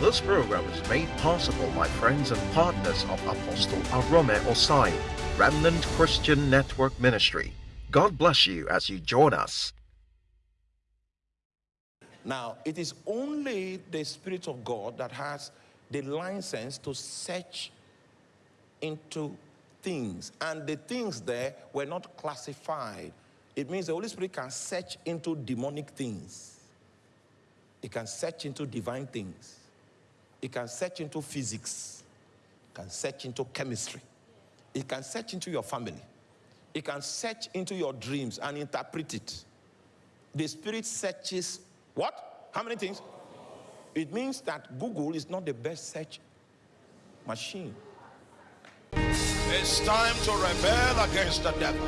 This program is made possible by friends and partners of Apostle Arome Osayi, Remnant Christian Network Ministry. God bless you as you join us. Now, it is only the Spirit of God that has the license to search into things. And the things there were not classified. It means the Holy Spirit can search into demonic things, it can search into divine things, it can search into physics, it can search into chemistry, it can search into your family, it can search into your dreams and interpret it. The Spirit searches what? How many things? It means that Google is not the best search machine. It's time to rebel against the devil.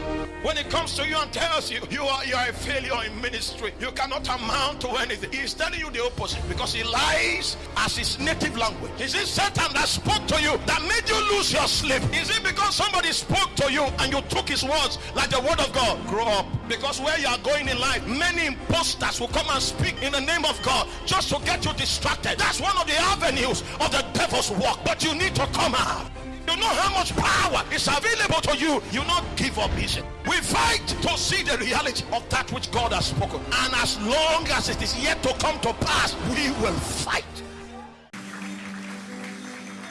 When he comes to you and tells you you are you are a failure in ministry, you cannot amount to anything. He's telling you the opposite because he lies as his native language. Is it Satan that spoke to you that made you lose your sleep? Is it because somebody spoke to you and you took his words like the word of God? Grow up. Because where you are going in life, many imposters will come and speak in the name of God just to get you distracted. That's one of the avenues of the devil's work. But you need to come out. You know how much power is available to you. You not give up easy. We fight to see the reality of that which God has spoken. And as long as it is yet to come to pass, we will fight.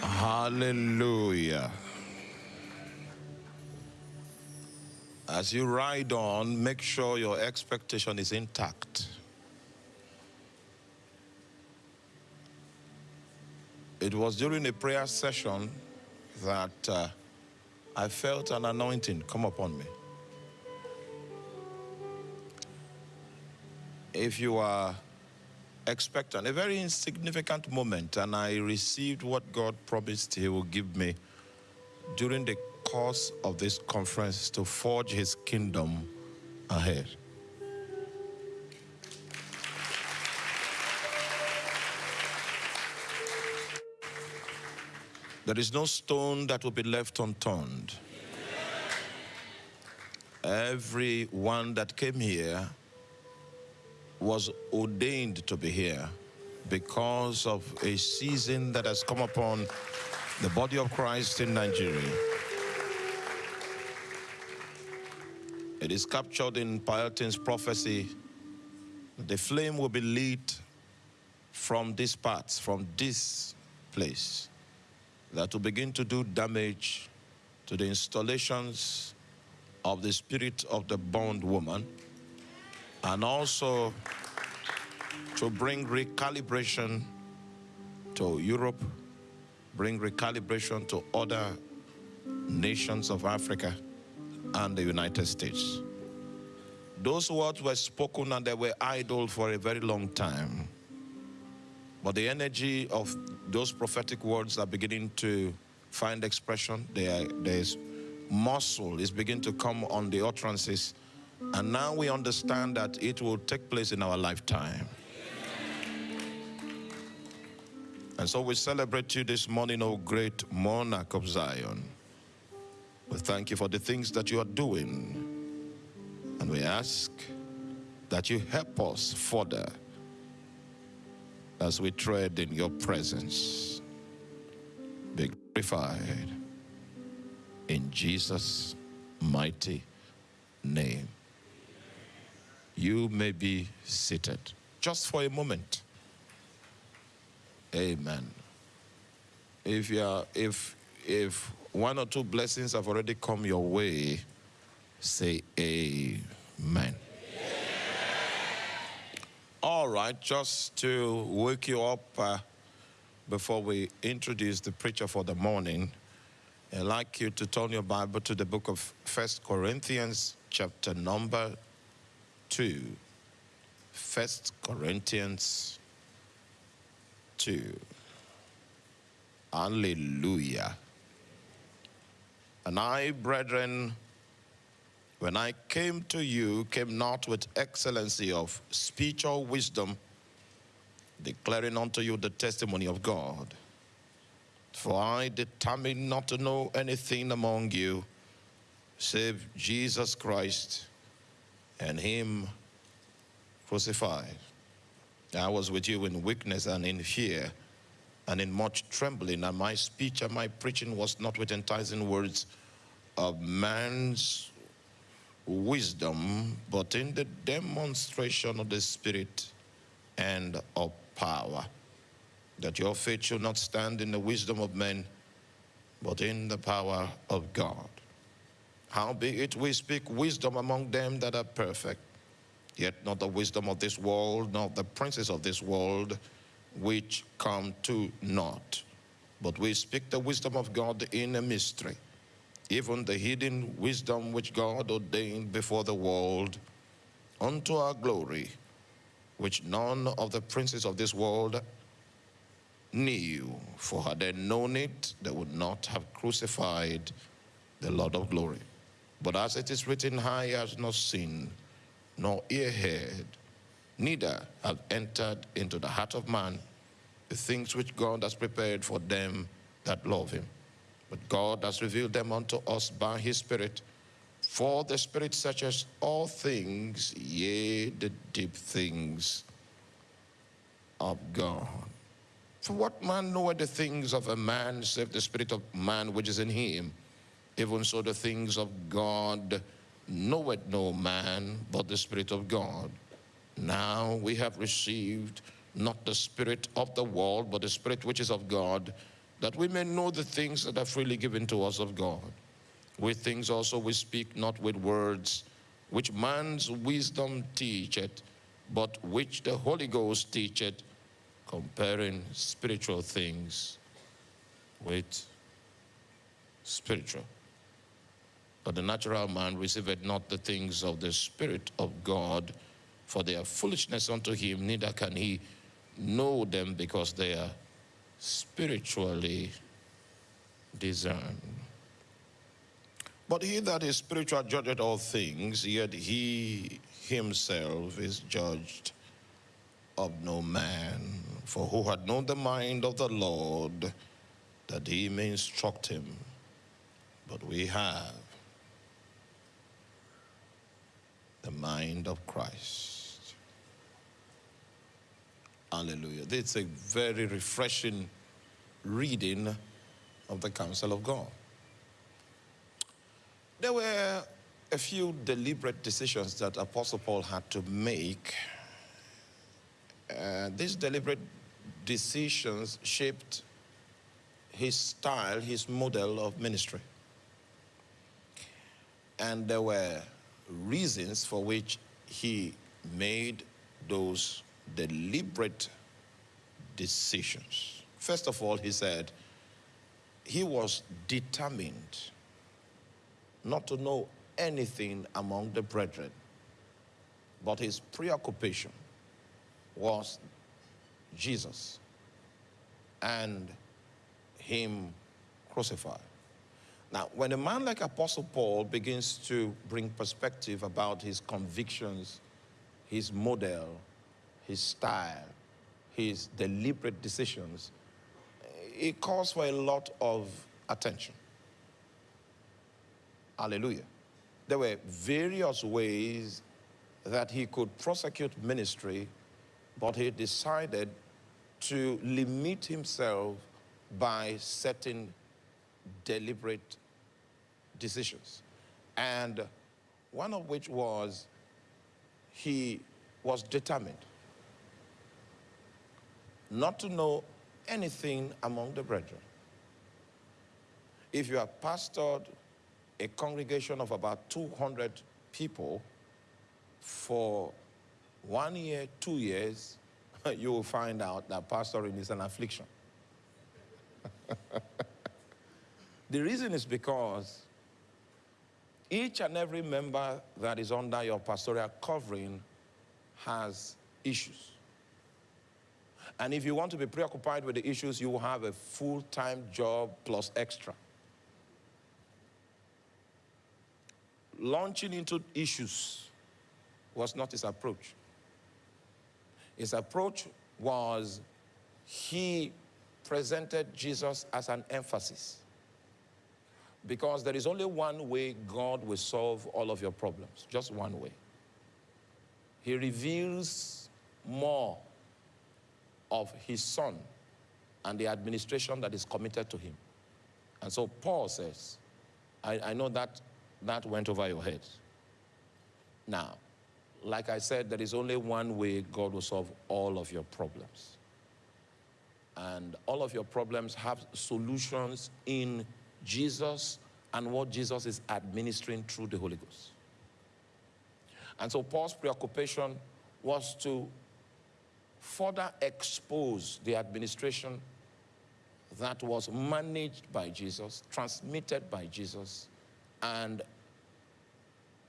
Hallelujah. As you ride on, make sure your expectation is intact. It was during a prayer session that uh, I felt an anointing come upon me. If you are expectant, a very insignificant moment, and I received what God promised He will give me during the course of this conference to forge His kingdom ahead. There is no stone that will be left unturned. Every one that came here was ordained to be here because of a season that has come upon the body of Christ in Nigeria. It is captured in Paelton's prophecy. The flame will be lit from these parts, from this place that will begin to do damage to the installations of the spirit of the bond woman and also to bring recalibration to Europe, bring recalibration to other nations of Africa and the United States. Those words were spoken and they were idle for a very long time. But the energy of those prophetic words are beginning to find expression. There, there's muscle is beginning to come on the utterances. And now we understand that it will take place in our lifetime. And so we celebrate you this morning, O great monarch of Zion. We thank you for the things that you are doing. And we ask that you help us further as we tread in your presence. Be glorified in Jesus' mighty name. You may be seated just for a moment. Amen. If you are, if if one or two blessings have already come your way, say amen. All right, just to wake you up uh, before we introduce the preacher for the morning, I'd like you to turn your Bible to the book of First Corinthians, chapter number 2. First Corinthians 2. Hallelujah. And I, brethren, when I came to you, came not with excellency of speech or wisdom, declaring unto you the testimony of God. For I determined not to know anything among you save Jesus Christ and Him crucified. I was with you in weakness and in fear and in much trembling, and my speech and my preaching was not with enticing words of man's wisdom, but in the demonstration of the Spirit and of power, that your faith should not stand in the wisdom of men, but in the power of God. Howbeit we speak wisdom among them that are perfect, yet not the wisdom of this world, nor the princes of this world, which come to naught. But we speak the wisdom of God in a mystery, even the hidden wisdom which God ordained before the world, unto our glory, which none of the princes of this world knew. For had they known it, they would not have crucified the Lord of glory. But as it is written, eye has not seen, nor ear heard, neither have entered into the heart of man the things which God has prepared for them that love him. But God has revealed them unto us by his Spirit. For the Spirit searches all things, yea, the deep things of God. For what man knoweth the things of a man, save the Spirit of man which is in him? Even so, the things of God knoweth no man but the Spirit of God. Now we have received not the Spirit of the world, but the Spirit which is of God, that we may know the things that are freely given to us of God. With things also we speak not with words, which man's wisdom teacheth, but which the Holy Ghost teacheth, comparing spiritual things with spiritual. But the natural man receiveth not the things of the Spirit of God, for they are foolishness unto him, neither can he know them because they are spiritually discerned. But he that is spiritual judgeth all things, yet he himself is judged of no man. For who had known the mind of the Lord that he may instruct him? But we have the mind of Christ. Hallelujah. It's a very refreshing reading of the counsel of God. There were a few deliberate decisions that Apostle Paul had to make. Uh, these deliberate decisions shaped his style, his model of ministry. And there were reasons for which he made those deliberate decisions. First of all, he said he was determined not to know anything among the brethren, but his preoccupation was Jesus and him crucified. Now, when a man like Apostle Paul begins to bring perspective about his convictions, his model, his style, his deliberate decisions, it calls for a lot of attention. Hallelujah. There were various ways that he could prosecute ministry, but he decided to limit himself by setting deliberate decisions. And one of which was he was determined not to know anything among the brethren. If you have pastored a congregation of about 200 people for one year, two years, you will find out that pastoring is an affliction. the reason is because each and every member that is under your pastoral covering has issues. And if you want to be preoccupied with the issues, you will have a full-time job plus extra. Launching into issues was not his approach. His approach was he presented Jesus as an emphasis. Because there is only one way God will solve all of your problems, just one way. He reveals more of his son and the administration that is committed to him. And so Paul says, I, I know that that went over your head. Now, like I said, there is only one way God will solve all of your problems. And all of your problems have solutions in Jesus and what Jesus is administering through the Holy Ghost. And so Paul's preoccupation was to further expose the administration that was managed by Jesus, transmitted by Jesus, and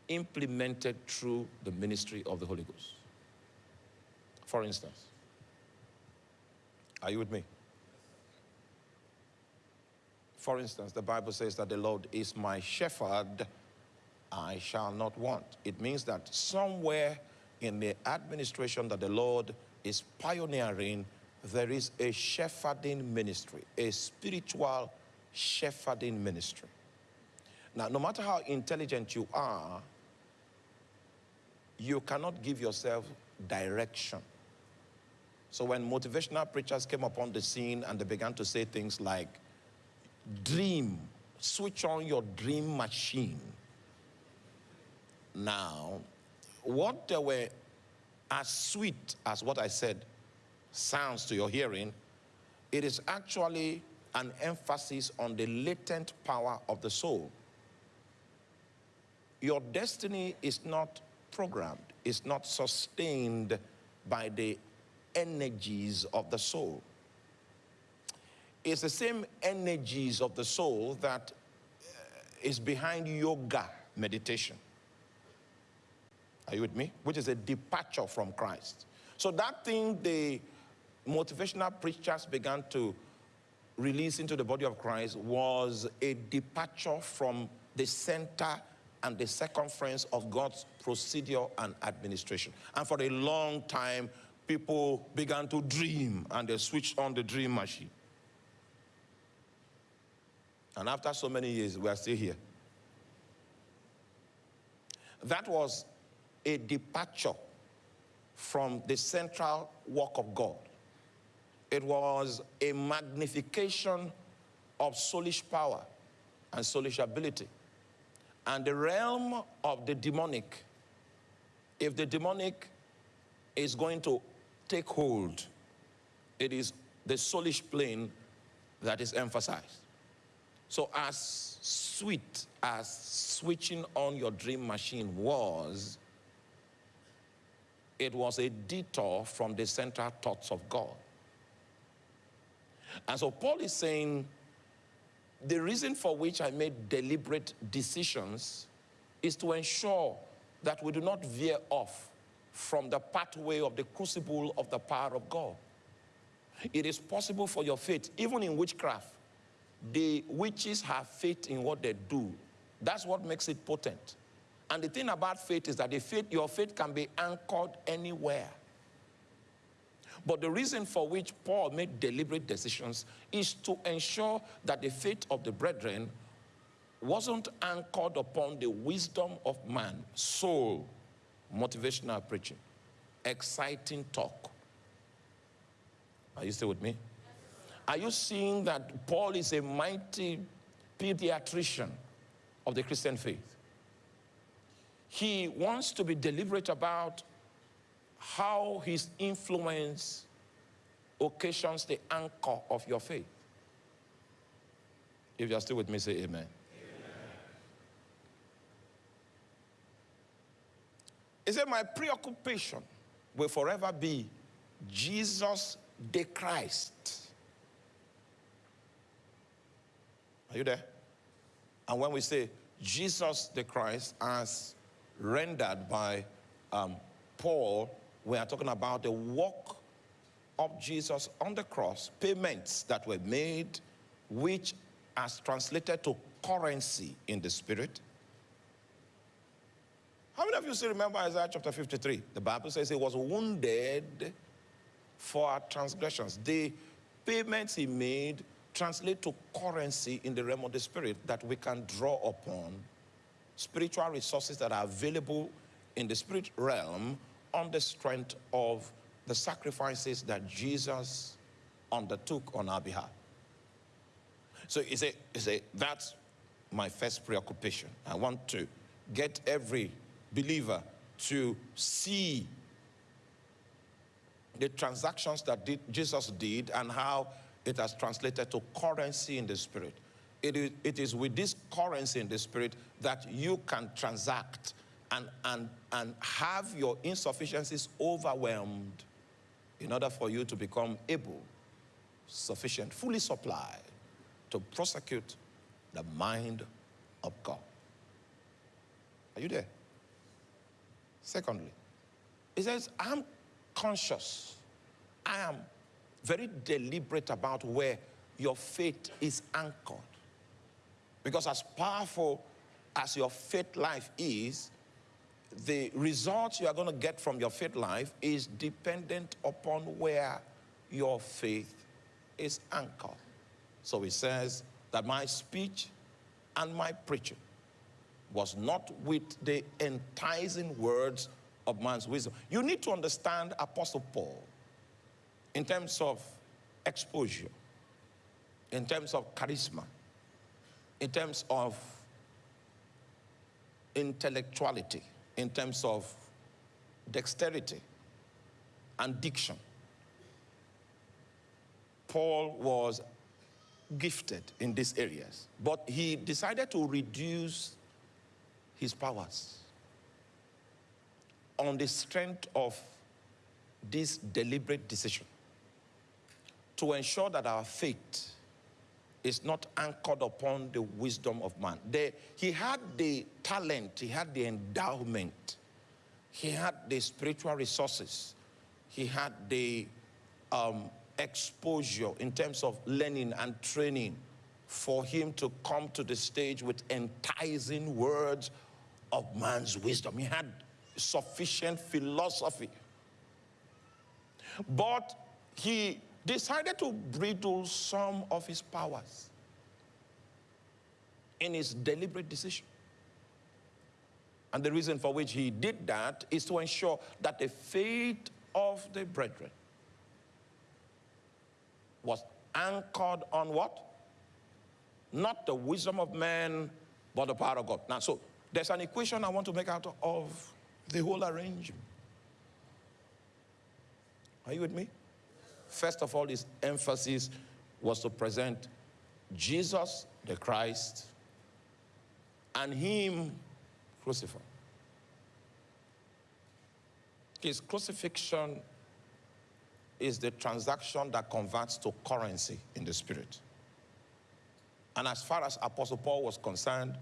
implemented through the ministry of the Holy Ghost. For instance, are you with me? For instance, the Bible says that the Lord is my shepherd, I shall not want. It means that somewhere in the administration that the Lord is pioneering, there is a shepherding ministry, a spiritual shepherding ministry. Now, no matter how intelligent you are, you cannot give yourself direction. So when motivational preachers came upon the scene and they began to say things like, dream, switch on your dream machine. Now, what they were as sweet as what I said sounds to your hearing, it is actually an emphasis on the latent power of the soul. Your destiny is not programmed, it's not sustained by the energies of the soul. It's the same energies of the soul that uh, behind yoga meditation. Are you with me? Which is a departure from Christ. So that thing the motivational preachers began to release into the body of Christ was a departure from the center and the circumference of God's procedure and administration. And for a long time, people began to dream and they switched on the dream machine. And after so many years, we are still here. That was a departure from the central work of God. It was a magnification of soulish power and soulish ability. And the realm of the demonic, if the demonic is going to take hold, it is the soulish plane that is emphasized. So as sweet as switching on your dream machine was, it was a detour from the central thoughts of God. And so Paul is saying, the reason for which I made deliberate decisions is to ensure that we do not veer off from the pathway of the crucible of the power of God. It is possible for your faith, even in witchcraft, the witches have faith in what they do. That's what makes it potent. And the thing about faith is that the faith, your faith can be anchored anywhere. But the reason for which Paul made deliberate decisions is to ensure that the faith of the brethren wasn't anchored upon the wisdom of man, soul, motivational preaching, exciting talk. Are you still with me? Are you seeing that Paul is a mighty pediatrician of the Christian faith? He wants to be deliberate about how his influence occasions the anchor of your faith. If you're still with me, say amen. amen. He said, My preoccupation will forever be Jesus the Christ Are you there? And when we say Jesus the Christ as rendered by um, Paul, we are talking about the work of Jesus on the cross, payments that were made, which as translated to currency in the spirit. How many of you still remember Isaiah chapter 53? The Bible says he was wounded for our transgressions. The payments he made translate to currency in the realm of the spirit that we can draw upon spiritual resources that are available in the spirit realm on the strength of the sacrifices that Jesus undertook on our behalf. So he said, he said, that's my first preoccupation. I want to get every believer to see the transactions that Jesus did and how it has translated to currency in the spirit. It is, it is with this currency in the spirit that you can transact and, and, and have your insufficiencies overwhelmed in order for you to become able, sufficient, fully supplied to prosecute the mind of God. Are you there? Secondly, he says, I'm conscious. I am very deliberate about where your faith is anchored. Because as powerful as your faith life is, the results you are going to get from your faith life is dependent upon where your faith is anchored. So he says that my speech and my preaching was not with the enticing words of man's wisdom. You need to understand Apostle Paul in terms of exposure, in terms of charisma, in terms of intellectuality, in terms of dexterity and diction. Paul was gifted in these areas, but he decided to reduce his powers on the strength of this deliberate decision to ensure that our faith is not anchored upon the wisdom of man. The, he had the talent, he had the endowment, he had the spiritual resources, he had the um, exposure in terms of learning and training for him to come to the stage with enticing words of man's wisdom. He had sufficient philosophy. But he decided to bridle some of his powers in his deliberate decision. And the reason for which he did that is to ensure that the faith of the brethren was anchored on what? Not the wisdom of man, but the power of God. Now, so there's an equation I want to make out of the whole arrangement. Are you with me? First of all, his emphasis was to present Jesus, the Christ, and him crucified. His crucifixion is the transaction that converts to currency in the spirit. And as far as Apostle Paul was concerned,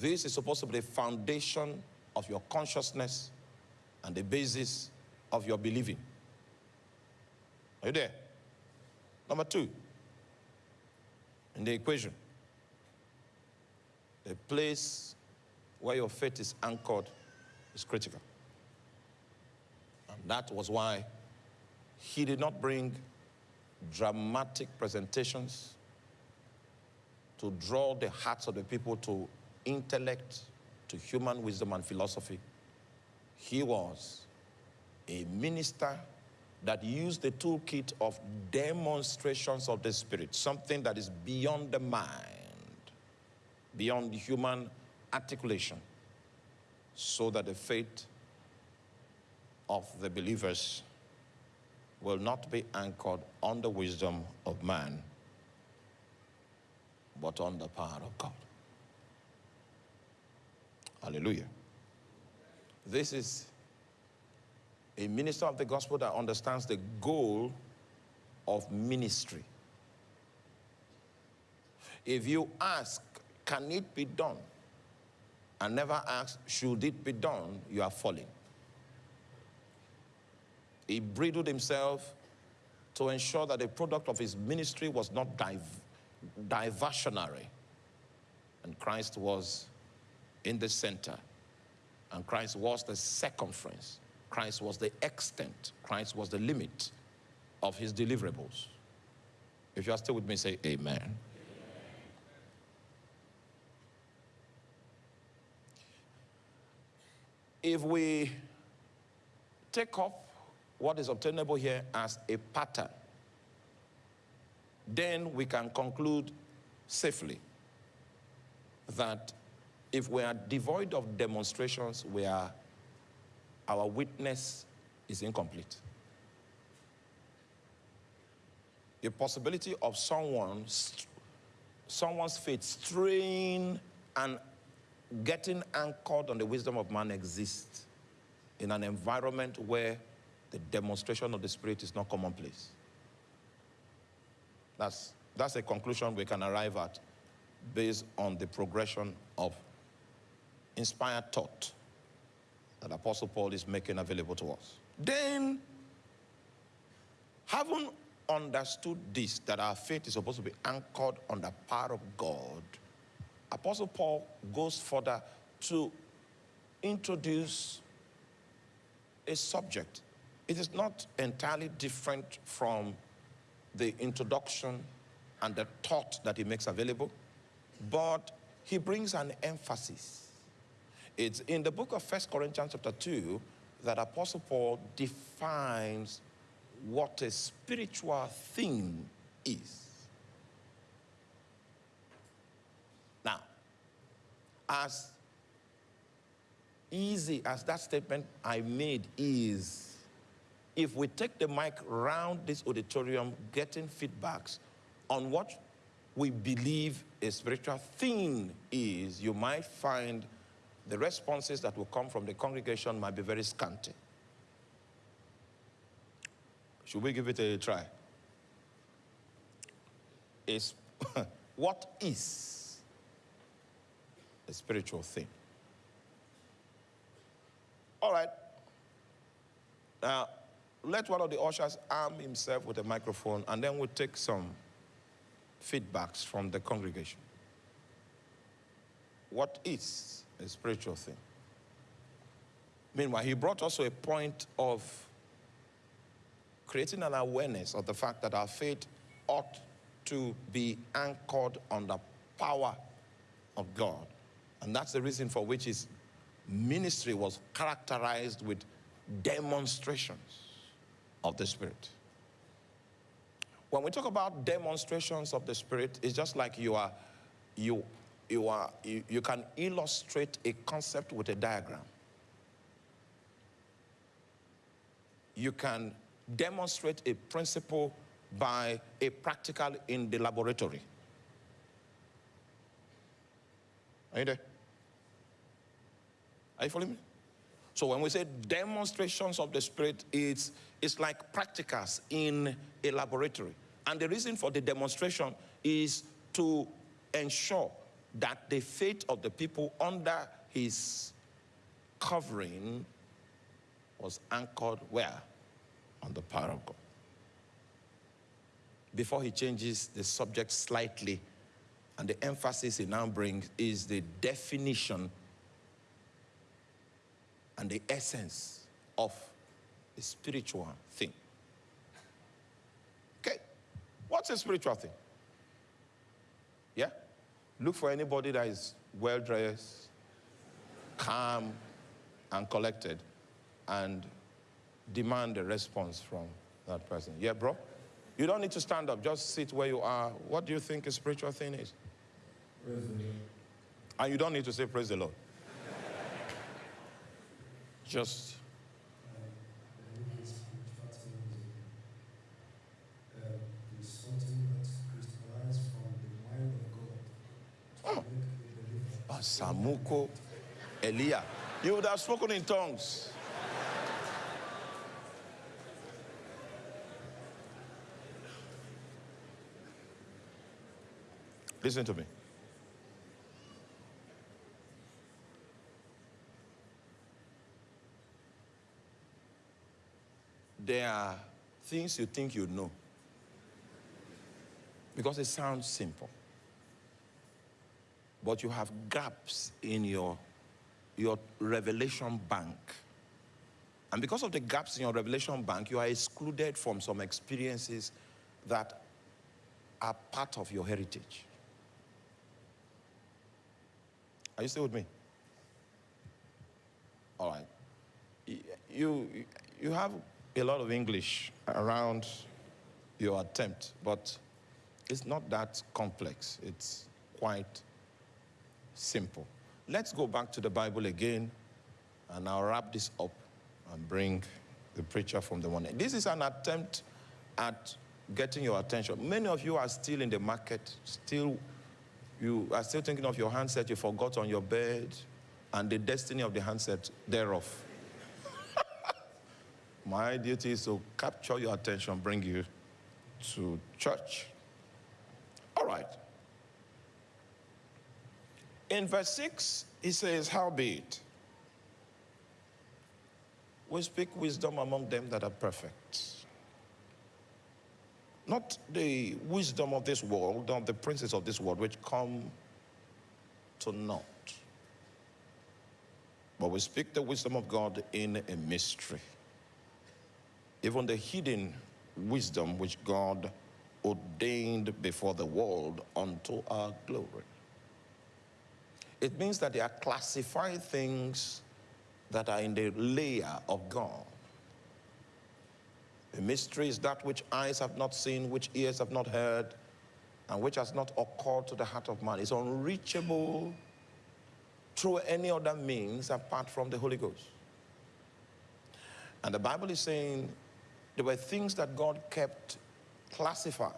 this is supposed to be the foundation of your consciousness and the basis of your believing. Are you there? Number two, in the equation, the place where your faith is anchored is critical. And that was why he did not bring dramatic presentations to draw the hearts of the people to intellect, to human wisdom and philosophy. He was a minister that use the toolkit of demonstrations of the Spirit, something that is beyond the mind, beyond human articulation, so that the faith of the believers will not be anchored on the wisdom of man, but on the power of God. Hallelujah. This is a minister of the gospel that understands the goal of ministry. If you ask, can it be done? And never ask, should it be done? You are falling. He bridled himself to ensure that the product of his ministry was not div diversionary. And Christ was in the center. And Christ was the circumference. Christ was the extent. Christ was the limit of his deliverables. If you are still with me, say amen. amen. If we take up what is obtainable here as a pattern then we can conclude safely that if we are devoid of demonstrations, we are, our witness is incomplete. The possibility of someone, someone's faith straying and getting anchored on the wisdom of man exists in an environment where the demonstration of the Spirit is not commonplace. That's, that's a conclusion we can arrive at based on the progression of inspired thought that Apostle Paul is making available to us. Then, having understood this, that our faith is supposed to be anchored on the power of God, Apostle Paul goes further to introduce a subject. It is not entirely different from the introduction and the thought that he makes available, but he brings an emphasis. It's in the book of First Corinthians chapter 2 that Apostle Paul defines what a spiritual thing is. Now, as easy as that statement I made is, if we take the mic round this auditorium getting feedbacks on what we believe a spiritual thing is, you might find the responses that will come from the congregation might be very scanty. Should we give it a try? Is what is a spiritual thing? All right. Now, let one of the ushers arm himself with a microphone, and then we'll take some feedbacks from the congregation. What is a spiritual thing? Meanwhile, he brought also a point of creating an awareness of the fact that our faith ought to be anchored on the power of God. And that's the reason for which his ministry was characterized with demonstrations of the Spirit. When we talk about demonstrations of the Spirit, it's just like you are, you, you are, you, you can illustrate a concept with a diagram. You can demonstrate a principle by a practical in the laboratory. Are you there? Are you following me? So when we say demonstrations of the Spirit, it's, it's like practicals in a laboratory. And the reason for the demonstration is to ensure that the faith of the people under his covering was anchored where? On the power of God. Before he changes the subject slightly, and the emphasis he now brings is the definition and the essence of a spiritual thing. Okay, what's a spiritual thing? Yeah? Look for anybody that is well dressed, calm, and collected, and demand a response from that person. Yeah, bro? You don't need to stand up, just sit where you are. What do you think a spiritual thing is? And you don't need to say, Praise the Lord. Just. Samuko Elia. You would have spoken in tongues. Listen to me. there are things you think you know because it sounds simple. But you have gaps in your, your revelation bank. And because of the gaps in your revelation bank, you are excluded from some experiences that are part of your heritage. Are you still with me? All right. You, you have a lot of English around your attempt, but It's not that complex, it's quite simple. Let's go back to the Bible again, and I'll wrap this up and bring the preacher from the morning. This is an attempt at getting your attention. Many of you are still in the market, still you are still thinking of your handset you forgot on your bed and the destiny of the handset thereof. My duty is to capture your attention, bring you to church. All right. In verse 6, he says, Howbeit, we speak wisdom among them that are perfect. Not the wisdom of this world, not the princes of this world, which come to naught. But we speak the wisdom of God in a mystery. Even the hidden wisdom which God ordained before the world unto our glory. It means that there are classified things that are in the layer of God. The mystery is that which eyes have not seen, which ears have not heard, and which has not occurred to the heart of man. It's unreachable through any other means apart from the Holy Ghost. And the Bible is saying there were things that God kept classified.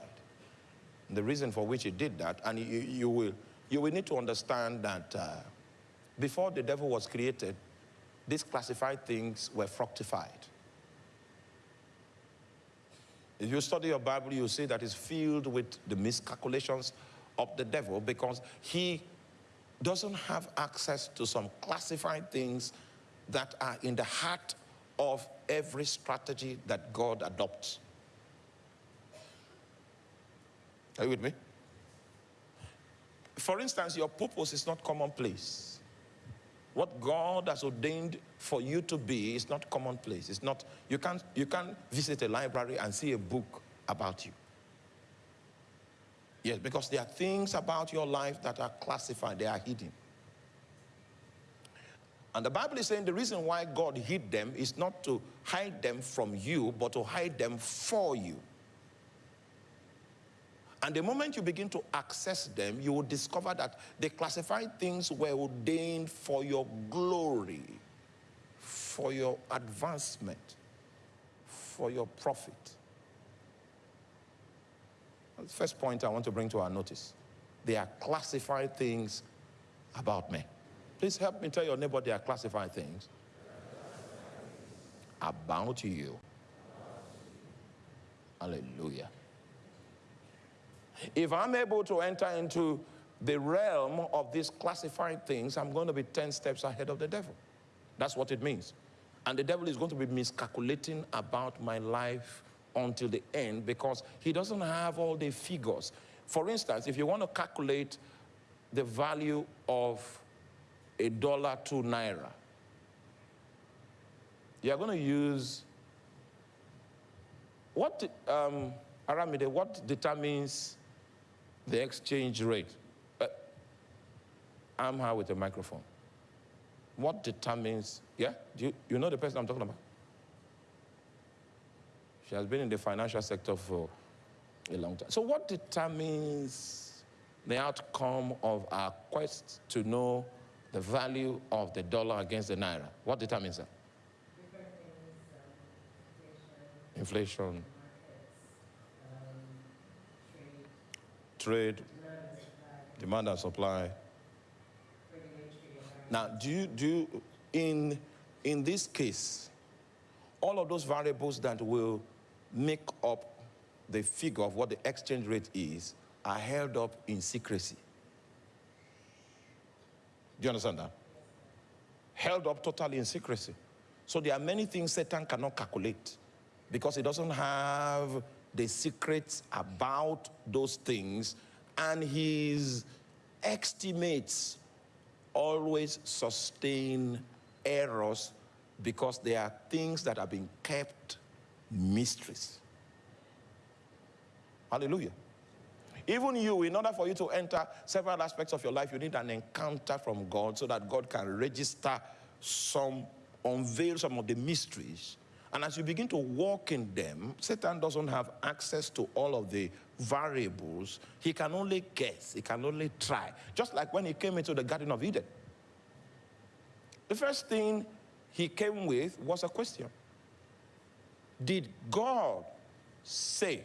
The reason for which he did that, and you, you will, you will need to understand that uh, before the devil was created, these classified things were fructified. If you study your Bible, you'll see that it's filled with the miscalculations of the devil because he doesn't have access to some classified things that are in the heart of every strategy that God adopts. Are you with me? For instance, your purpose is not commonplace. What God has ordained for you to be is not commonplace. It's not, you can't, you can't visit a library and see a book about you. Yes, because there are things about your life that are classified, they are hidden. And the Bible is saying the reason why God hid them is not to hide them from you, but to hide them for you. And the moment you begin to access them, you will discover that the classified things were ordained for your glory, for your advancement, for your profit. That's the first point I want to bring to our notice. They are classified things about me. Please help me tell your neighbor they are classified things about you. Hallelujah. If I'm able to enter into the realm of these classified things, I'm going to be 10 steps ahead of the devil. That's what it means. And the devil is going to be miscalculating about my life until the end because he doesn't have all the figures. For instance, if you want to calculate the value of a dollar to naira, you're going to use what, um, Aramide, what determines the exchange rate. Uh, I'm here with a microphone. What determines, yeah? Do you, you know the person I'm talking about? She has been in the financial sector for a long time. So what determines the outcome of our quest to know the value of the dollar against the naira? What determines that? inflation, trade, demand and supply. Now, do you, do you, in, in this case, all of those variables that will make up the figure of what the exchange rate is are held up in secrecy. Do you understand that? Held up totally in secrecy. So there are many things Satan cannot calculate because he doesn't have the secrets about those things, and his estimates always sustain errors because there are things that are being kept mysteries. Hallelujah. Even you, in order for you to enter several aspects of your life, you need an encounter from God so that God can register some, unveil some of the mysteries And as you begin to walk in them, Satan doesn't have access to all of the variables. He can only guess, he can only try. Just like when he came into the Garden of Eden. The first thing he came with was a question Did God say?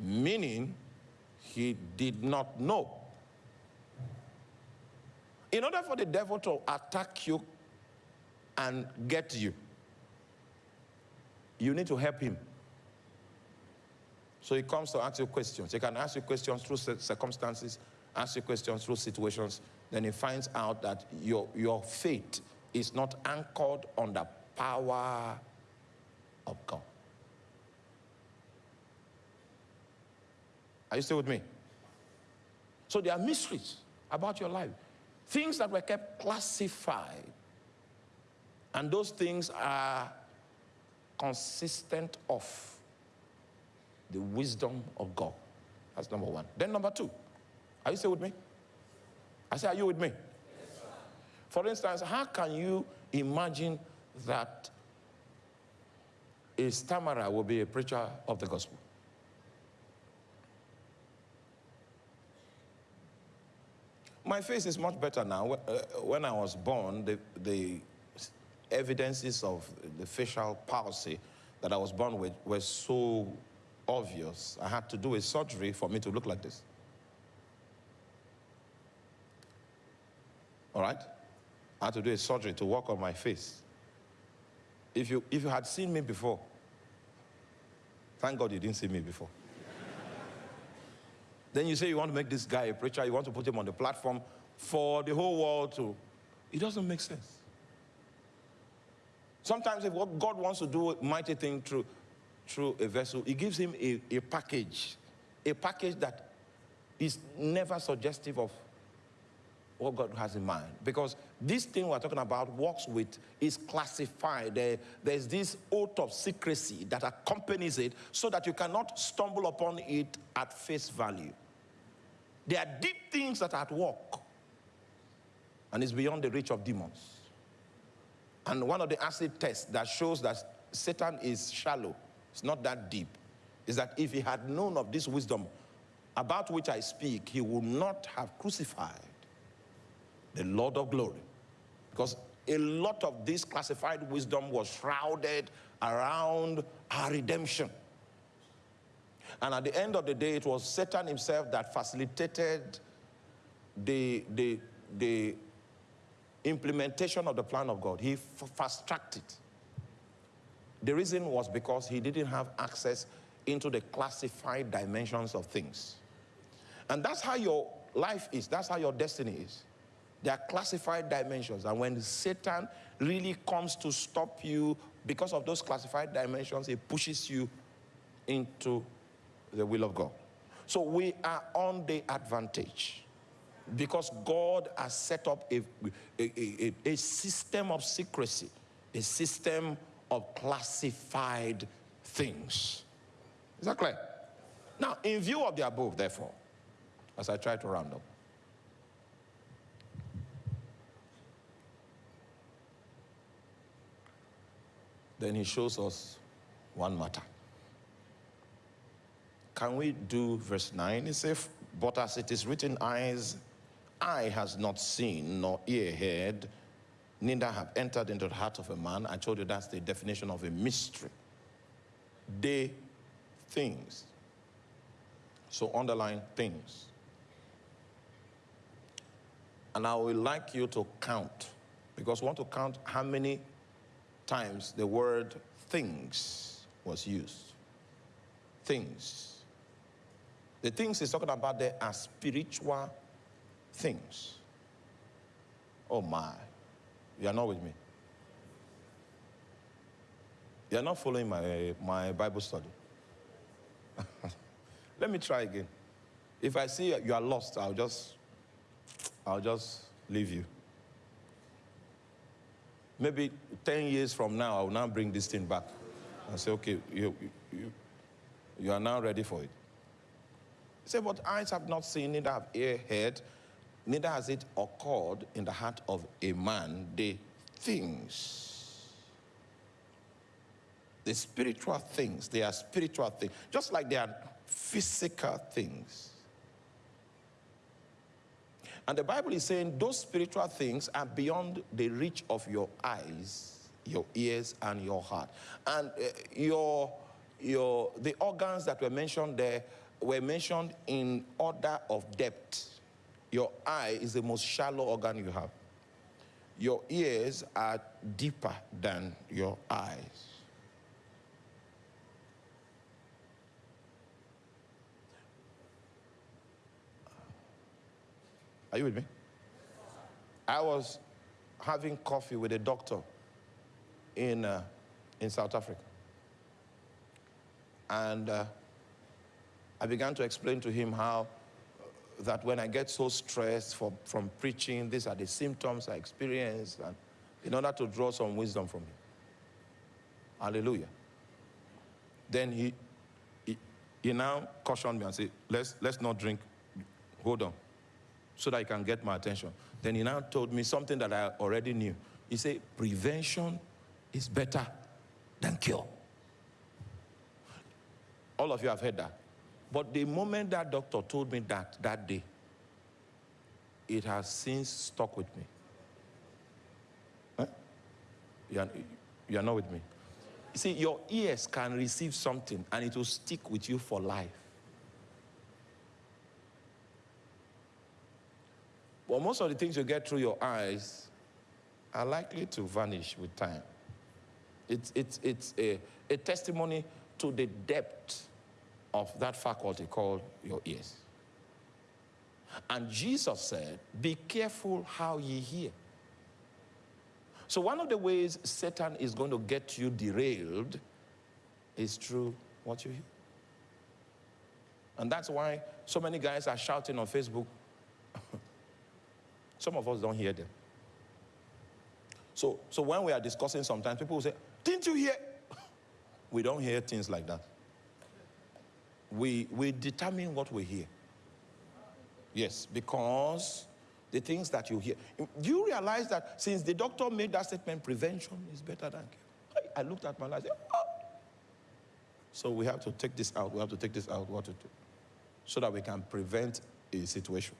Meaning, he did not know. In order for the devil to attack you and get you, you need to help him. So he comes to ask you questions. He can ask you questions through circumstances, ask you questions through situations. Then he finds out that your, your faith is not anchored on the power of God. Are you still with me? So there are mysteries about your life. Things that were kept classified. And those things are consistent of the wisdom of God. That's number one. Then number two, are you still with me? I say, are you with me? Yes, For instance, how can you imagine that a stammerer will be a preacher of the gospel? My face is much better now. Uh, when I was born, the, the evidences of the facial palsy that I was born with were so obvious. I had to do a surgery for me to look like this. All right? I had to do a surgery to work on my face. If you, if you had seen me before, thank God you didn't see me before. then you say you want to make this guy a preacher, you want to put him on the platform for the whole world to. It doesn't make sense. Sometimes if what God wants to do a mighty thing through, through a vessel, he gives him a, a package, a package that is never suggestive of what God has in mind. Because this thing we're talking about works with is classified. There, there's this oath of secrecy that accompanies it so that you cannot stumble upon it at face value. There are deep things that are at work, and it's beyond the reach of demons. And one of the acid tests that shows that Satan is shallow, it's not that deep, is that if he had known of this wisdom about which I speak, he would not have crucified the Lord of glory. Because a lot of this classified wisdom was shrouded around our redemption. And at the end of the day, it was Satan himself that facilitated the, the, the implementation of the plan of God. He fast tracked it. The reason was because he didn't have access into the classified dimensions of things. And that's how your life is, that's how your destiny is. There are classified dimensions. And when Satan really comes to stop you because of those classified dimensions, he pushes you into the will of God. So we are on the advantage because God has set up a, a, a, a, system of secrecy, a system of classified things. Is that clear? Now, in view of the above, therefore, as I try to round up, then he shows us one matter. Can we do verse 9? It says, But as it is written, eyes eye has not seen, nor ear heard, neither have entered into the heart of a man. I told you that's the definition of a mystery. They things. So underline things. And I would like you to count, because we want to count how many times the word things was used. Things. The things he's talking about there are spiritual things. Oh my. You are not with me. You are not following my, my Bible study. Let me try again. If I see you are lost, I'll just, I'll just leave you. Maybe 10 years from now, I will now bring this thing back and say, okay, you, you, you are now ready for it. say, but eyes have not seen, neither have ear heard, neither has it occurred in the heart of a man the things The spiritual things, they are spiritual things, just like they are physical things. And the Bible is saying those spiritual things are beyond the reach of your eyes, your ears, and your heart. And uh, your, your, the organs that were mentioned there were mentioned in order of depth. Your eye is the most shallow organ you have. Your ears are deeper than your eyes. Are you with me? I was having coffee with a doctor in, uh, in South Africa. And uh, I began to explain to him how that when I get so stressed for, from preaching, these are the symptoms I experience, and in order to draw some wisdom from him. Hallelujah. Then he, he, he now cautioned me and said, let's, let's not drink. Hold on. So that he can get my attention. Then he now told me something that I already knew. He said, prevention is better than cure. All of you have heard that. But the moment that doctor told me that, that day, it has since stuck with me. Huh? You, are, you are not with me. You see, your ears can receive something and it will stick with you for life. But most of the things you get through your eyes are likely to vanish with time. It's, it's, it's a, a testimony to the depth of that faculty called your ears. And Jesus said, Be careful how ye hear. So, one of the ways Satan is going to get you derailed is through what you hear. And that's why so many guys are shouting on Facebook. Some of us don't hear them. So, so when we are discussing sometimes, people will say, Didn't you hear? We don't hear things like that we, we determine what we hear. Yes, because the things that you hear. Do you realize that since the doctor made that statement, prevention is better than cure? I, I looked at my life said, oh. So we have to take this out. We have to take this out. What to do? So that we can prevent a situation.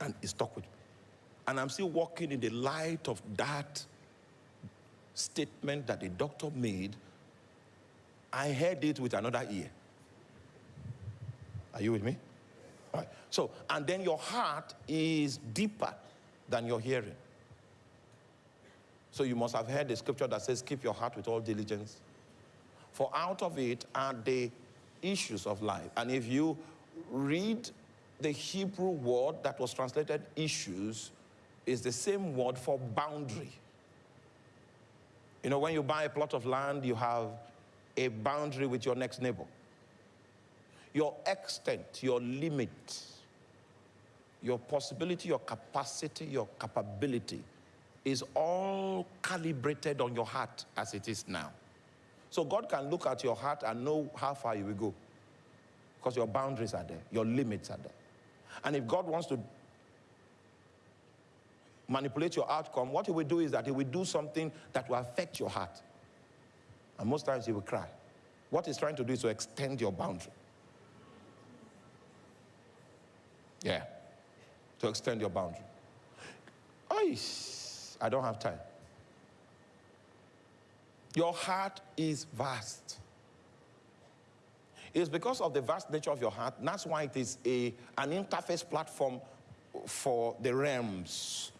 And it stuck with me. And I'm still walking in the light of that statement that the doctor made I heard it with another ear. Are you with me? All right. So, and then your heart is deeper than your hearing. So you must have heard the scripture that says, Keep your heart with all diligence. For out of it are the issues of life. And if you read the Hebrew word that was translated issues, is the same word for boundary. You know, when you buy a plot of land, you have a boundary with your next neighbor. Your extent, your limit, your possibility, your capacity, your capability is all calibrated on your heart as it is now. So God can look at your heart and know how far you will go because your boundaries are there, your limits are there. And if God wants to manipulate your outcome, what he will do is that he will do something that will affect your heart. And most times he will cry. What he's trying to do is to extend your boundary. Yeah. To extend your boundary. I, I don't have time. Your heart is vast. It's because of the vast nature of your heart. That's why it is a, an interface platform for the realms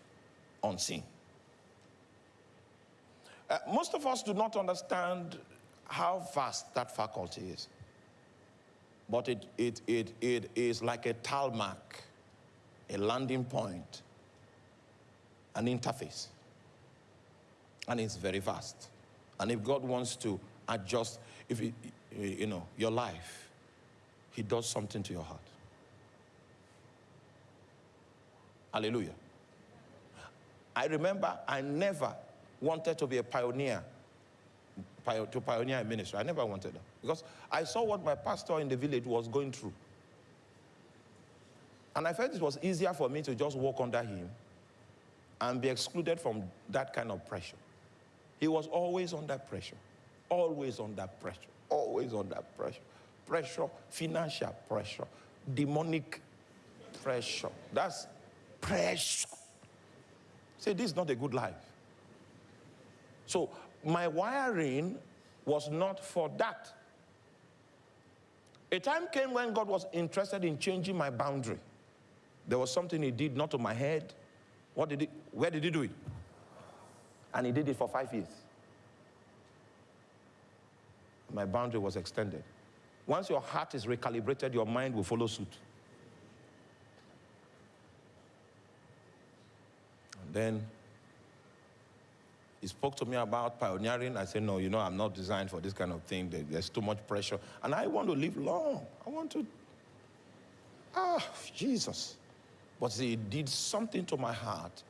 unseen. Uh, most of us do not understand how vast that faculty is. But it, it, it, it is like a tarmac, a landing point, an interface. And it's very vast. And if God wants to adjust, if it, you know, your life, he does something to your heart. Hallelujah. I remember I never wanted to be a pioneer, to pioneer a ministry. I never wanted that. Because I saw what my pastor in the village was going through. And I felt it was easier for me to just walk under him and be excluded from that kind of pressure. He was always under pressure. always under pressure, always under pressure. Pressure, financial pressure, demonic pressure. That's pressure. Say, this is not a good life. So my wiring was not for that. A time came when God was interested in changing my boundary. There was something he did not to my head. What did he, where did he do it? And he did it for five years. My boundary was extended. Once your heart is recalibrated, your mind will follow suit. And then he spoke to me about pioneering. I said, No, you know, I'm not designed for this kind of thing. There's too much pressure. And I want to live long. I want to. Ah, Jesus. But it did something to my heart.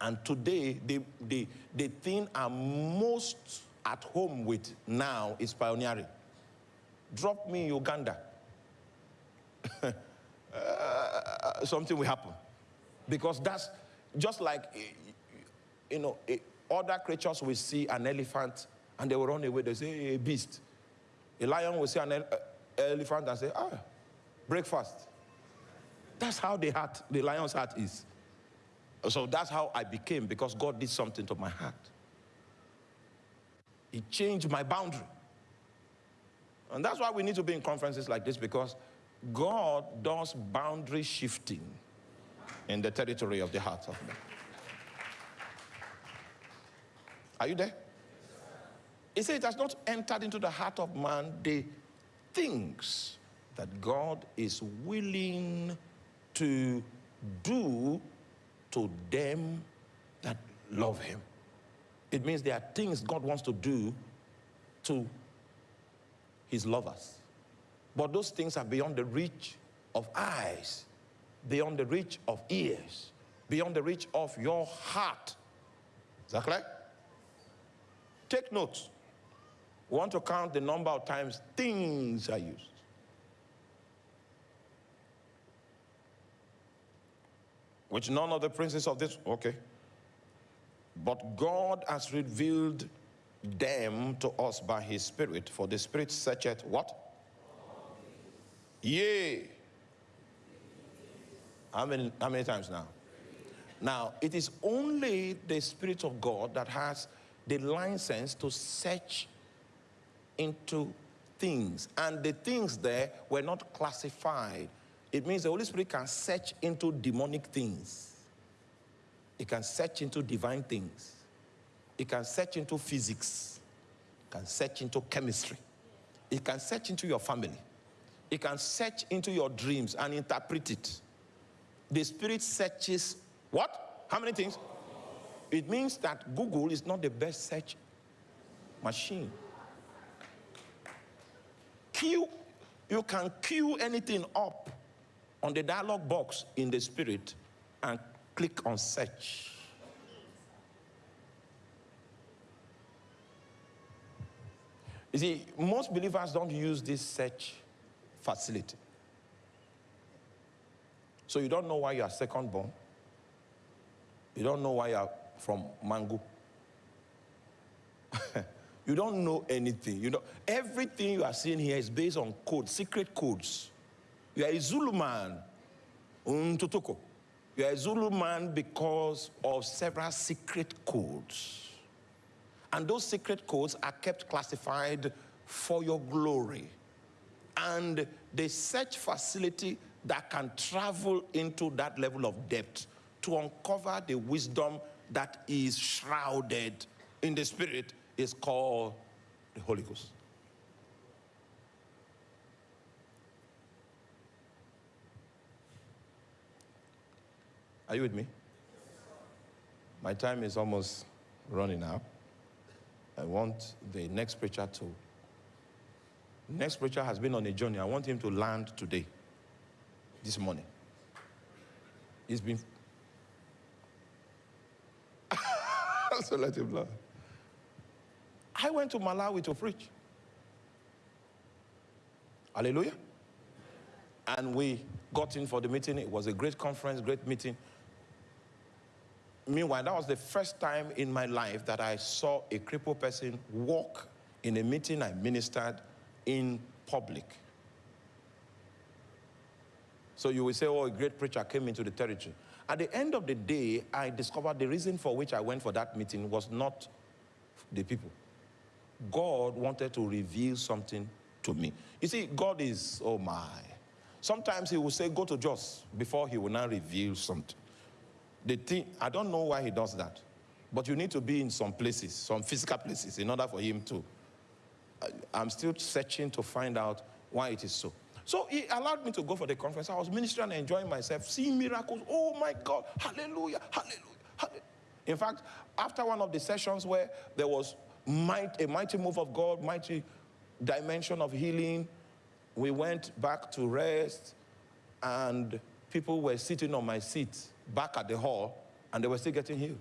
And today, the, the, the thing I'm most at home with now is pioneering. Drop me in Uganda. uh, something will happen. Because that's just like you know, other creatures will see an elephant and they will run away. They say, a beast. A lion will see an ele elephant and say, ah, breakfast. That's how the heart, the lion's heart is. So that's how I became because God did something to my heart. He changed my boundary. And that's why we need to be in conferences like this because God does boundary shifting in the territory of the heart of man. Are you there? He said it has not entered into the heart of man the things that God is willing to do to them that love him. It means there are things God wants to do to his lovers. But those things are beyond the reach of eyes, beyond the reach of ears, beyond the reach of your heart. Is that correct? Take notes. We want to count the number of times things are used. Which none of the princes of this, okay. But God has revealed them to us by his spirit, for the spirit searcheth what? Yea. How many, how many times now? Now, it is only the Spirit of God that has the license to search into things. And the things there were not classified. It means the Holy Spirit can search into demonic things. It can search into divine things. It can search into physics. It can search into chemistry. It can search into your family. It can search into your dreams and interpret it. The Spirit searches what? How many things? It means that Google is not the best search machine. Queue, you can queue anything up on the dialog box in the spirit and click on search. You see, most believers don't use this search facility. So you don't know why you are second born. You don't know why you are from Mango. you don't know anything. You know, everything you are seeing here is based on code, secret codes. You are a Zulu man, Totoko. You are a Zulu man because of several secret codes. And those secret codes are kept classified for your glory. And the search facility that can travel into that level of depth to uncover the wisdom that is shrouded in the Spirit is called the Holy Ghost. Are you with me? My time is almost running out. I want the next preacher to. Next preacher has been on a journey. I want him to land today, this morning. He's been I went to Malawi to preach. Hallelujah. And we got in for the meeting. It was a great conference, great meeting. Meanwhile, that was the first time in my life that I saw a crippled person walk in a meeting I ministered in public. So you will say, oh, a great preacher came into the territory. At the end of the day, I discovered the reason for which I went for that meeting was not the people. God wanted to reveal something to me. You see, God is, oh my. Sometimes he will say, go to Jos before he will now reveal something. The thing, I don't know why he does that. But you need to be in some places, some physical places, in order for him to. I'm still searching to find out why it is so. So he allowed me to go for the conference. I was ministering and enjoying myself, seeing miracles. Oh my God, hallelujah, hallelujah, hallelujah. In fact, after one of the sessions where there was might, a mighty move of God, mighty dimension of healing, we went back to rest and people were sitting on my seat back at the hall and they were still getting healed.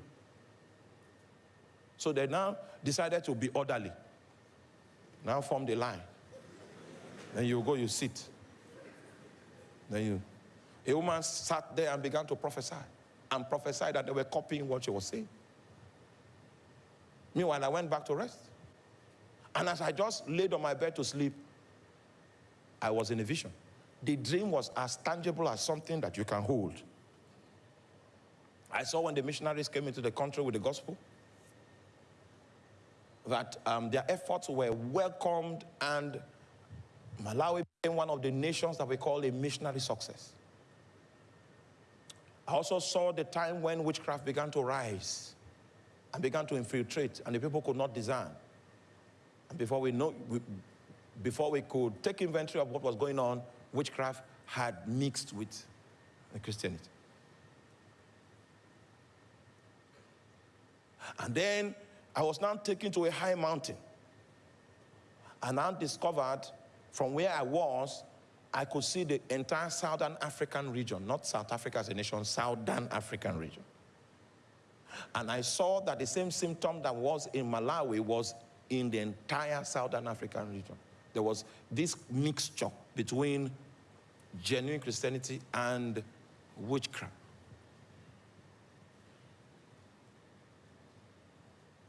So they now decided to be orderly. Now form the line. Then you go, you sit. Then you. A woman sat there and began to prophesy and prophesied that they were copying what she was saying. Meanwhile, I went back to rest. And as I just laid on my bed to sleep, I was in a vision. The dream was as tangible as something that you can hold. I saw when the missionaries came into the country with the gospel that um, their efforts were welcomed and Malawi became one of the nations that we call a missionary success. I also saw the time when witchcraft began to rise and began to infiltrate, and the people could not discern. And before we know, we, before we could take inventory of what was going on, witchcraft had mixed with the Christianity. And then I was now taken to a high mountain. And I discovered from where I was, I could see the entire Southern African region, not South Africa as a nation, Southern African region. And I saw that the same symptom that was in Malawi was in the entire Southern African region. There was this mixture between genuine Christianity and witchcraft.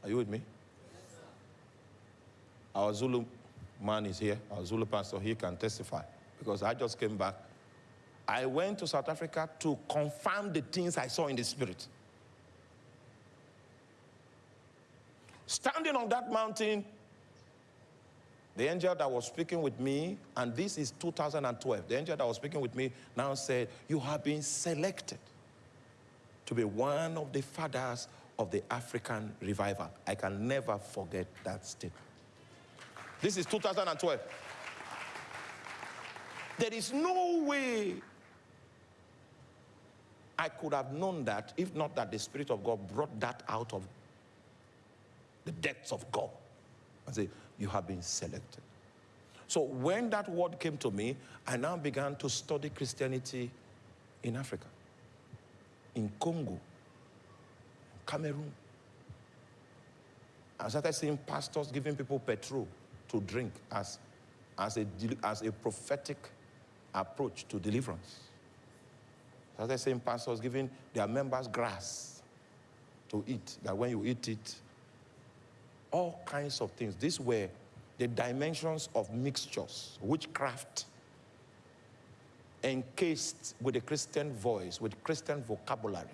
Are you with me? Our Zulu man is here, our Zulu pastor, he can testify because I just came back. I went to South Africa to confirm the things I saw in the spirit. Standing on that mountain, the angel that was speaking with me, and this is 2012, the angel that was speaking with me now said, You have been selected to be one of the fathers of the African revival. I can never forget that statement. This is 2012. There is no way I could have known that if not that the Spirit of God brought that out of the depths of God. I say, You have been selected. So when that word came to me, I now began to study Christianity in Africa, in Congo, Cameroon. I started seeing pastors giving people petrol to drink as, as, a, as a prophetic approach to deliverance. As I started seeing pastors giving their members grass to eat, that when you eat it, all kinds of things. These were the dimensions of mixtures, witchcraft, encased with a Christian voice, with Christian vocabulary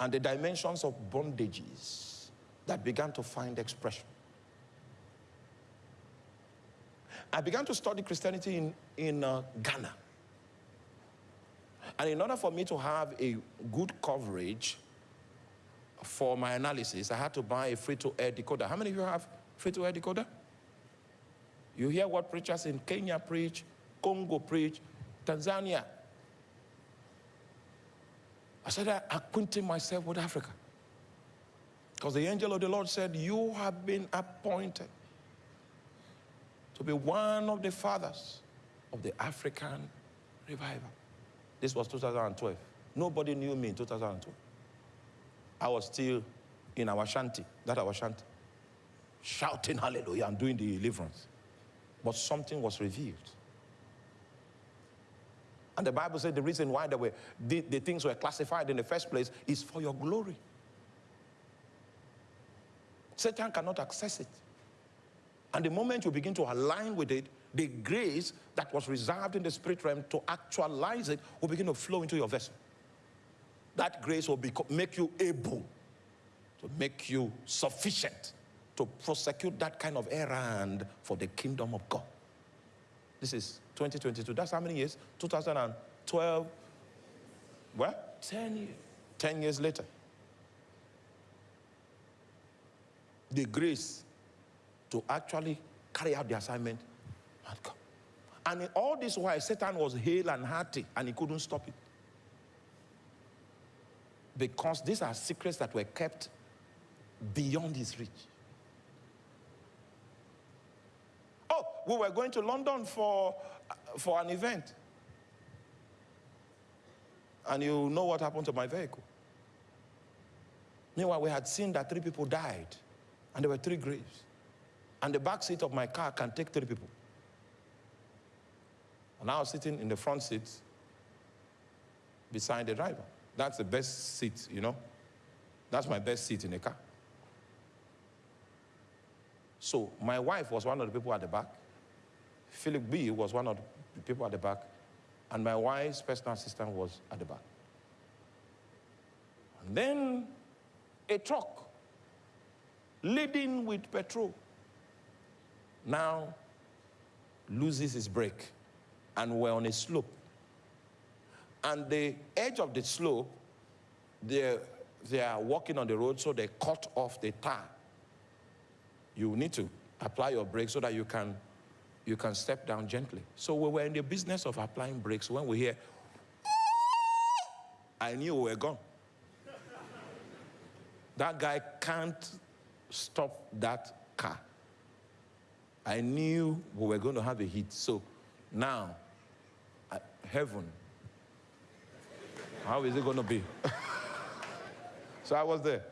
and the dimensions of bondages that began to find expression. I began to study Christianity in, in uh, Ghana. And in order for me to have a good coverage for my analysis, I had to buy a free-to-air decoder. How many of you have free-to-air decoder? You hear what preachers in Kenya preach, Congo preach, Tanzania, I started acquainted myself with Africa. Because the angel of the Lord said, You have been appointed to be one of the fathers of the African revival. This was 2012. Nobody knew me in 2012. I was still in our shanty, that our shanty, shouting hallelujah and doing the deliverance. But something was revealed. And the Bible said the reason why were, the, the things were classified in the first place is for your glory. Satan cannot access it. And the moment you begin to align with it, the grace that was reserved in the spirit realm to actualize it will begin to flow into your vessel. That grace will make you able to make you sufficient to prosecute that kind of errand for the kingdom of God. This is 2022. That's how many years? 2012. What? 10 years. 10 years later. The grace to actually carry out the assignment had come. And in all this while, Satan was hale and hearty, and he couldn't stop it. Because these are secrets that were kept beyond his reach. Oh, we were going to London for, uh, for an event. And you know what happened to my vehicle. Meanwhile, we had seen that three people died, and there were three graves. And the back seat of my car can take three people. And I was sitting in the front seat beside the driver. That's the best seat, you know. That's my best seat in the car. So my wife was one of the people at the back. Philip B was one of the people at the back. And my wife's personal assistant was at the back. And then a truck laden with petrol now loses his brake and we're on a slope. And the edge of the slope, they they are walking on the road, so they cut off the tire. you need to apply your brake so that you can, you can step down gently. So we were in the business of applying brakes. When we hear, I knew we were gone. that guy can't stop that car. I knew we were going to have a hit. So now, heaven, how is it going to be? so I was there.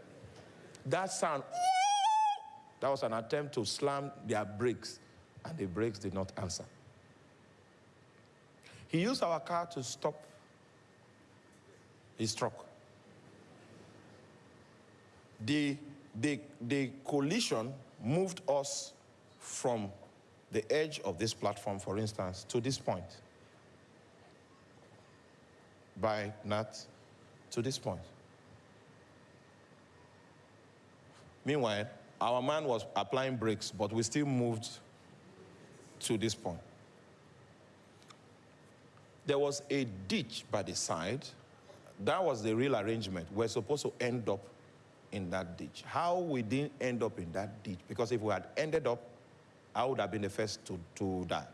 That sound, that was an attempt to slam their brakes, and the brakes did not answer. He used our car to stop his truck. The, the, the collision moved us from the edge of this platform, for instance, to this point. By not to this point. Meanwhile, our man was applying brakes, but we still moved to this point. There was a ditch by the side. That was the real arrangement. We're supposed to end up in that ditch. How we didn't end up in that ditch, because if we had ended up, I would have been the first to, to die.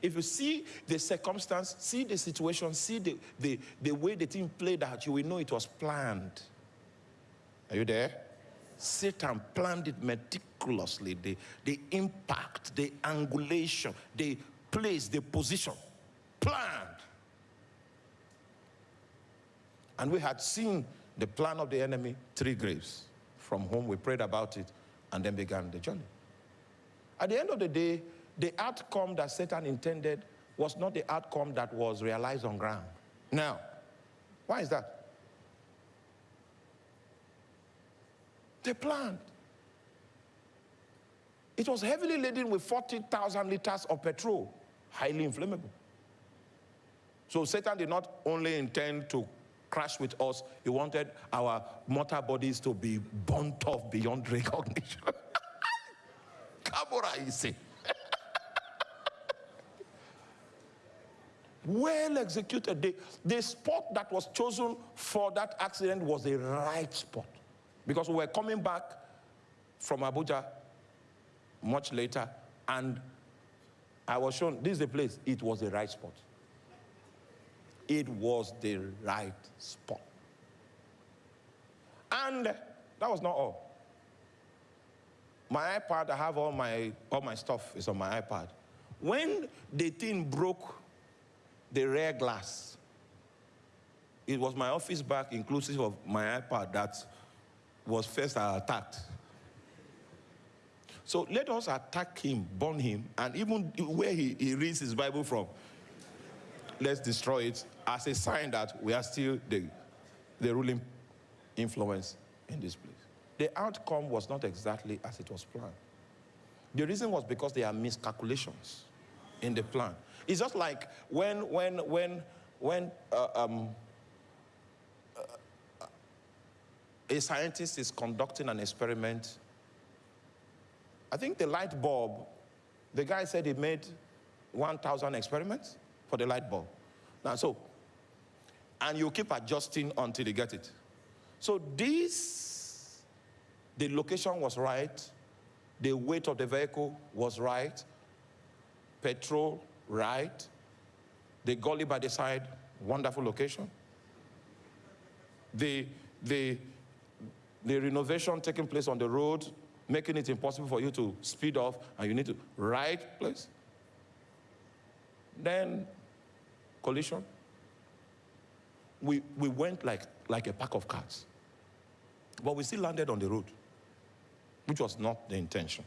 If you see the circumstance, see the situation, see the, the, the way the thing played out, you will know it was planned. Are you there? Satan planned it meticulously. The, the impact, the angulation, the place, the position. Planned. And we had seen the plan of the enemy, three graves, from whom we prayed about it and then began the journey. At the end of the day, the outcome that Satan intended was not the outcome that was realized on ground. Now, why is that? They planned. It was heavily laden with 40,000 liters of petrol, highly inflammable. So Satan did not only intend to crash with us, he wanted our mortal bodies to be burnt off beyond recognition. Kabura, you see. well executed. The, the spot that was chosen for that accident was the right spot. Because we were coming back from Abuja much later, and I was shown this is the place. It was the right spot. It was the right spot. And that was not all. My iPad, I have all my all my stuff is on my iPad. When the thing broke the rear glass, it was my office bag, inclusive of my iPad, that was first attacked. So let us attack him, burn him, and even where he, he reads his Bible from, let's destroy it as a sign that we are still the, the ruling influence in this place. The outcome was not exactly as it was planned. The reason was because there are miscalculations in the plan. It's just like when, when, when, when uh, um, uh, a scientist is conducting an experiment. I think the light bulb, the guy said he made 1,000 experiments for the light bulb. Now, so, and you keep adjusting until you get it. So this, the location was right, the weight of the vehicle was right, petrol right, the gully by the side, wonderful location. The, the, the renovation taking place on the road, making it impossible for you to speed off, and you need to right place. Then collision. We, we went like, like a pack of cars. But we still landed on the road, which was not the intention.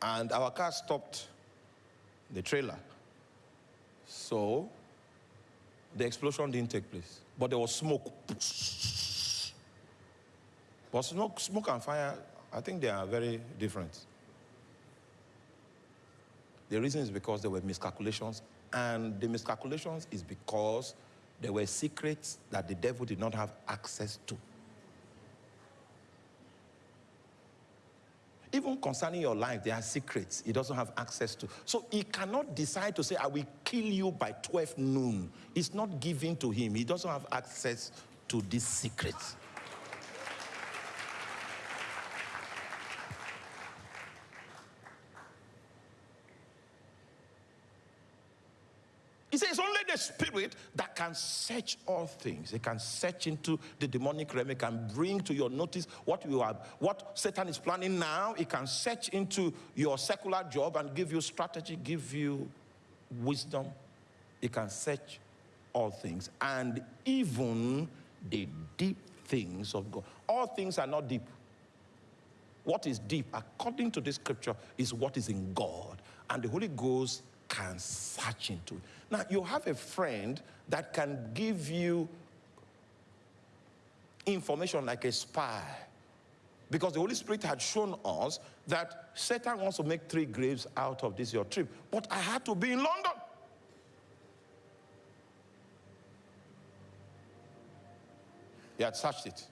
And our car stopped the trailer. So the explosion didn't take place, but there was smoke. But smoke, smoke and fire, I think they are very different. The reason is because there were miscalculations and the miscalculations is because there were secrets that the devil did not have access to. Even concerning your life, there are secrets he doesn't have access to. So he cannot decide to say, I will kill you by 12 noon. It's not given to him. He doesn't have access to these secrets. He says only the spirit that can search all things. It can search into the demonic realm. It can bring to your notice what you are, what Satan is planning now. It can search into your secular job and give you strategy, give you wisdom. It can search all things and even the deep things of God. All things are not deep. What is deep, according to this scripture, is what is in God. And the Holy Ghost can search into it. Now, you have a friend that can give you information like a spy. Because the Holy Spirit had shown us that Satan wants to make three graves out of this your trip. But I had to be in London. He had searched it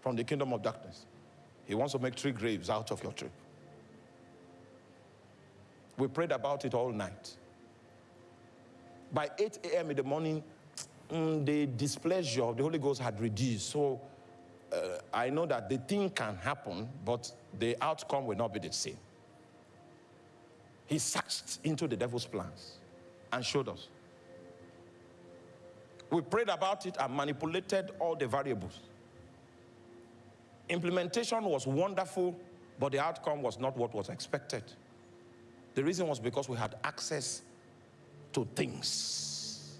from the kingdom of darkness. He wants to make three graves out of your trip. We prayed about it all night. By 8 a.m. in the morning, mm, the displeasure of the Holy Ghost had reduced. So uh, I know that the thing can happen, but the outcome will not be the same. He searched into the devil's plans and showed us. We prayed about it and manipulated all the variables. Implementation was wonderful, but the outcome was not what was expected. The reason was because we had access to things.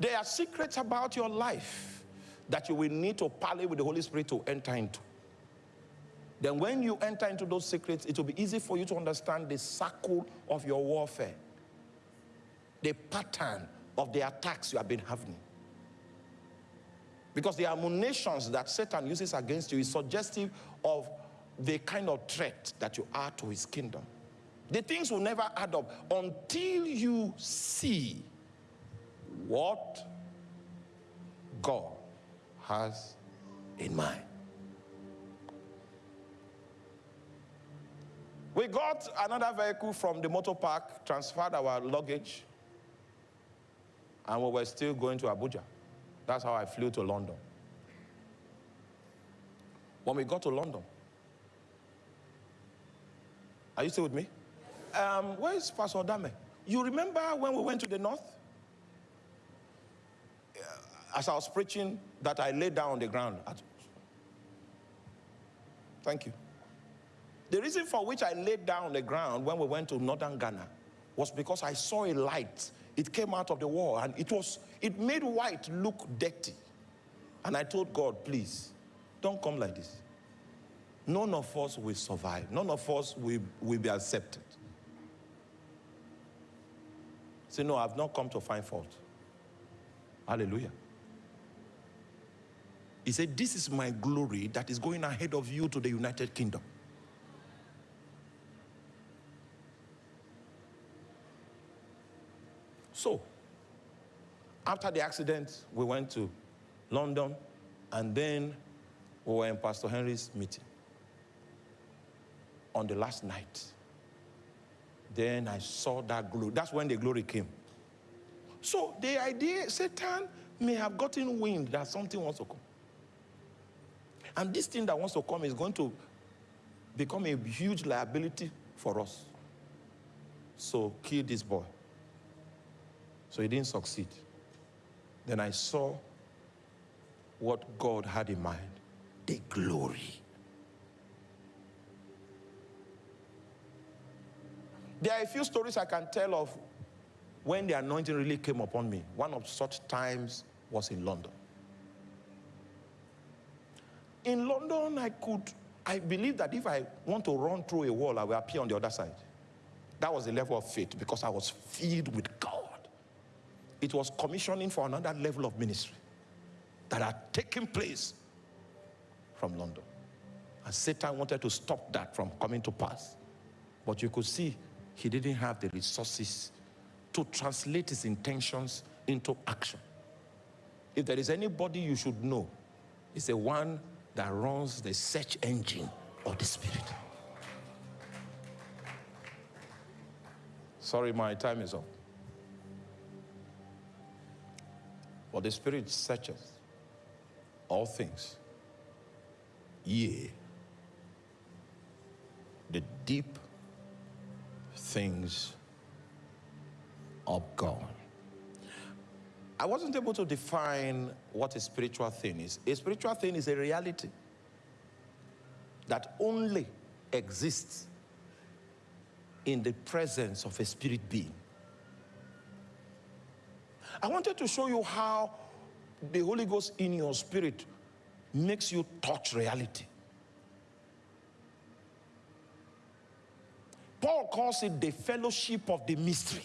There are secrets about your life that you will need to parley with the Holy Spirit to enter into. Then when you enter into those secrets, it will be easy for you to understand the circle of your warfare, the pattern of the attacks you have been having. Because the ammunitions that Satan uses against you is suggestive of the kind of threat that you are to his kingdom. The things will never add up until you see what God has in mind. We got another vehicle from the motor park, transferred our luggage, and we were still going to Abuja. That's how I flew to London. When we got to London, are you still with me? Um, where is Pastor Dame? You remember when we went to the north? As I was preaching, that I laid down on the ground. Thank you. The reason for which I laid down on the ground when we went to northern Ghana was because I saw a light. It came out of the wall and it was it made white look dirty. And I told God, please, don't come like this. None of us will survive. None of us will, will be accepted. Say, no, I've not come to find fault. Hallelujah. He said, This is my glory that is going ahead of you to the United Kingdom. So, after the accident, we went to London and then we were in Pastor Henry's meeting on the last night. Then I saw that glory. That's when the glory came. So the idea, Satan may have gotten wind that something wants to come. And this thing that wants to come is going to become a huge liability for us. So kill this boy. So he didn't succeed. Then I saw what God had in mind the glory. There are a few stories I can tell of when the anointing really came upon me. One of such times was in London. In London, I could, I believe that if I want to run through a wall, I will appear on the other side. That was the level of faith because I was filled with. It was commissioning for another level of ministry that had taken place from London. And Satan wanted to stop that from coming to pass. But you could see he didn't have the resources to translate his intentions into action. If there is anybody you should know, it's the one that runs the search engine of the Spirit. Sorry, my time is up. But the Spirit searches all things. Yea, the deep things of God. I wasn't able to define what a spiritual thing is. A spiritual thing is a reality that only exists in the presence of a spirit being. I wanted to show you how the Holy Ghost in your spirit makes you touch reality. Paul calls it the fellowship of the mystery.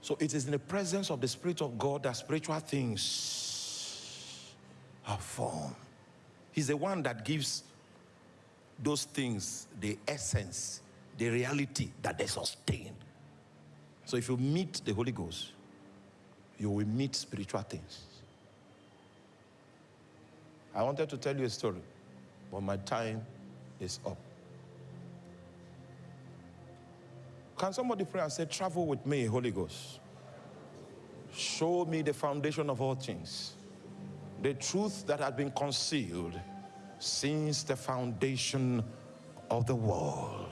So it is in the presence of the Spirit of God that spiritual things are formed. He's the one that gives those things the essence, the reality that they sustain. So if you meet the Holy Ghost, you will meet spiritual things. I wanted to tell you a story, but my time is up. Can somebody pray and say, Travel with me, Holy Ghost? Show me the foundation of all things, the truth that had been concealed since the foundation of the world.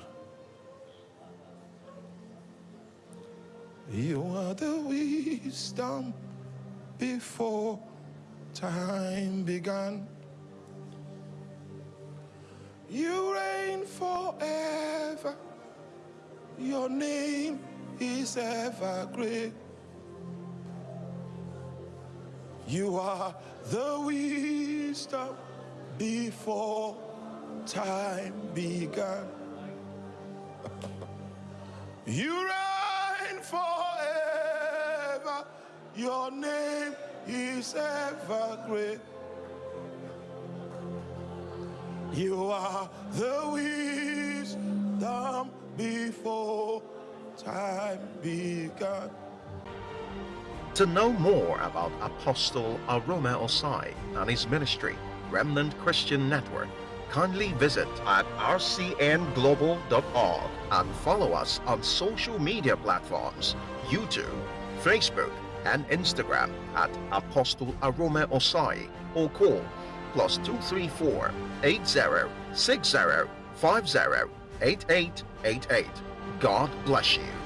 You are the wisdom before time began. You reign forever. Your name is ever great. You are the wisdom before time began. you reign forever. Your name is ever great. You are the wisdom before time began. To know more about Apostle Arome Osayi and his ministry, Remnant Christian Network, kindly visit at rcnglobal.org and follow us on social media platforms, YouTube, Facebook, and Instagram at Apostle Arome Osayi or call plus 234 80 60 50 8888. God bless you.